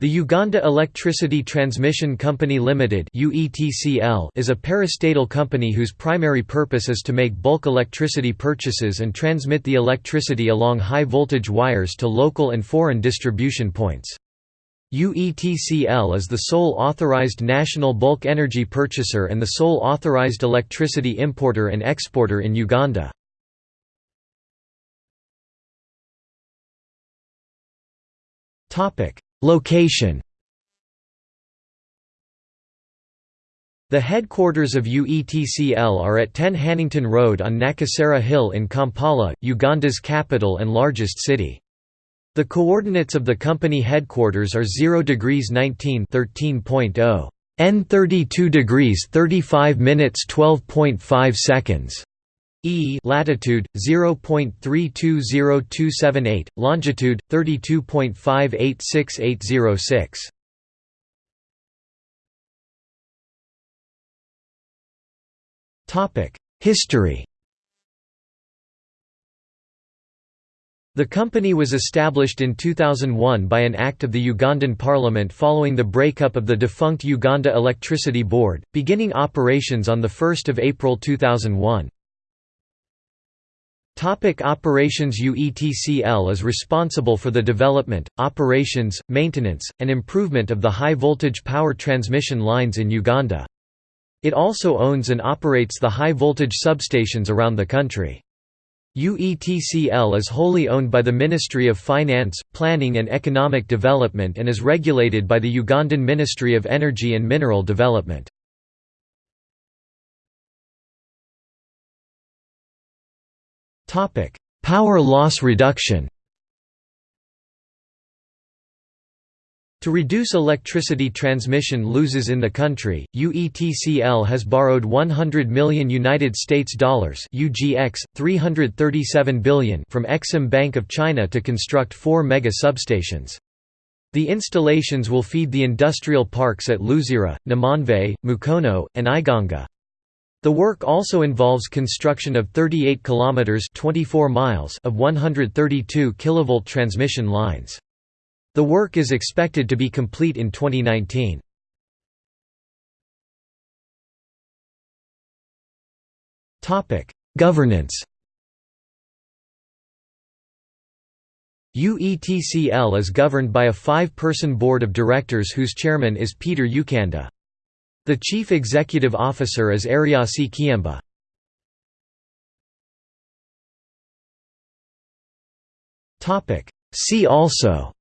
The Uganda Electricity Transmission Company Limited is a parastatal company whose primary purpose is to make bulk electricity purchases and transmit the electricity along high-voltage wires to local and foreign distribution points. UETCL is the sole authorized national bulk energy purchaser and the sole authorized electricity importer and exporter in Uganda. Topic Location The headquarters of UETCL are at 10 Hannington Road on Nakasero Hill in Kampala, Uganda's capital and largest city. The coordinates of the company headquarters are 0 degrees 19 13.0 N 32 degrees 35 minutes 12.5 seconds E latitude 0.320278, longitude 32.586806. Topic: History. The company was established in 2001 by an act of the Ugandan parliament following the breakup of the defunct Uganda Electricity Board, beginning operations on 1 April 2001. Topic operations UETCL is responsible for the development, operations, maintenance, and improvement of the high-voltage power transmission lines in Uganda. It also owns and operates the high-voltage substations around the country. UETCL is wholly owned by the Ministry of Finance, Planning and Economic Development and is regulated by the Ugandan Ministry of Energy and Mineral Development. Topic: Power loss reduction. To reduce electricity transmission losses in the country, UETCL has borrowed 100 million United States dollars (UGX 337 billion) from Exim Bank of China to construct 4 mega substations. The installations will feed the industrial parks at Luzira, Namanve, Mukono, and Iganga. The work also involves construction of 38 kilometers 24 miles of 132 kilovolt transmission lines. The work is expected to be complete in 2019. Topic: Governance. UETCL is governed by a five-person board of directors whose chairman is Peter Ukanda. The Chief Executive Officer is Eriasi Kiyemba. See also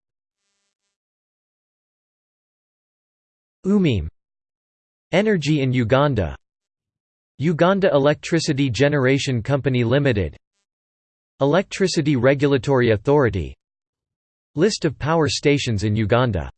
Umeme Energy in Uganda. Uganda Electricity Generation Company Limited. Electricity Regulatory Authority. List of power stations in Uganda